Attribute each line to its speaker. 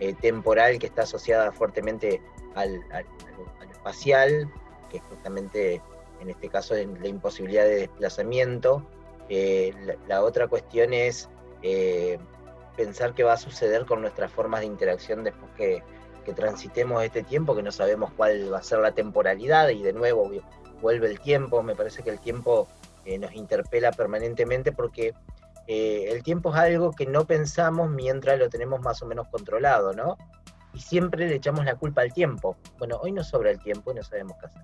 Speaker 1: eh, temporal que está asociada fuertemente al, a lo espacial, que es justamente en este caso la imposibilidad de desplazamiento. Eh, la, otra cuestión es eh, pensar qué va a suceder con nuestras formas de interacción después que, transitemos este tiempo, que no sabemos cuál va a ser la temporalidad y de nuevo vuelve el tiempo. Me parece que el tiempo nos interpela permanentemente porque eh, el tiempo es algo que no pensamos mientras lo tenemos más o menos controlado, ¿no? Y siempre le echamos la culpa al tiempo. Bueno, hoy no sobra el tiempo y no sabemos qué hacer.